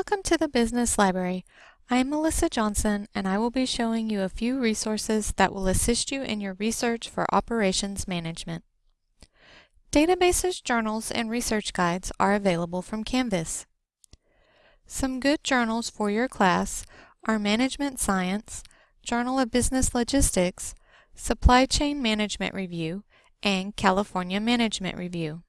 Welcome to the Business Library. I'm Melissa Johnson and I will be showing you a few resources that will assist you in your research for operations management. Databases, journals, and research guides are available from Canvas. Some good journals for your class are Management Science, Journal of Business Logistics, Supply Chain Management Review, and California Management Review.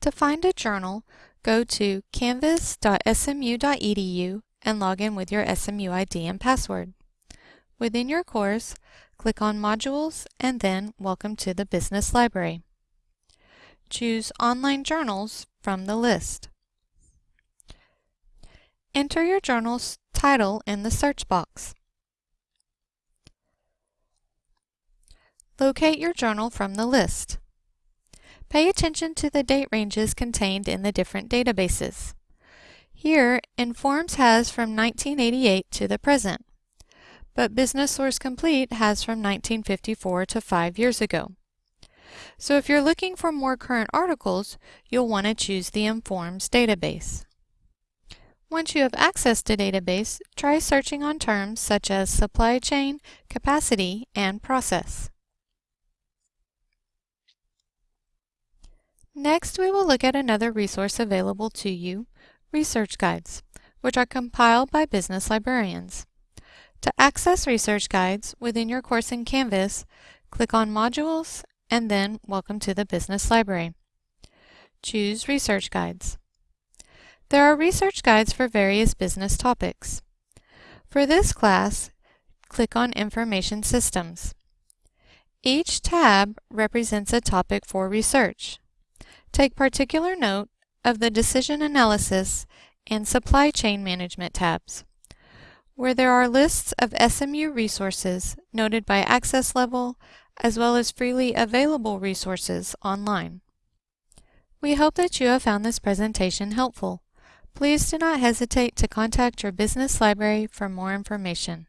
To find a journal, go to canvas.smu.edu and log in with your SMU ID and password. Within your course, click on Modules and then Welcome to the Business Library. Choose Online Journals from the list. Enter your journal's title in the search box. Locate your journal from the list. Pay attention to the date ranges contained in the different databases. Here, Informs has from 1988 to the present, but Business Source Complete has from 1954 to five years ago. So if you're looking for more current articles, you'll want to choose the Informs database. Once you have access to database, try searching on terms such as supply chain, capacity, and process. Next, we will look at another resource available to you, research guides, which are compiled by business librarians. To access research guides within your course in Canvas, click on Modules and then Welcome to the Business Library. Choose Research Guides. There are research guides for various business topics. For this class, click on Information Systems. Each tab represents a topic for research. Take particular note of the Decision Analysis and Supply Chain Management tabs, where there are lists of SMU resources noted by access level, as well as freely available resources online. We hope that you have found this presentation helpful. Please do not hesitate to contact your business library for more information.